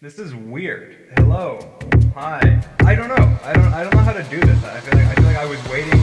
This is weird. Hello. Hi. I don't know. I don't I don't know how to do this. I feel like I feel like I was waiting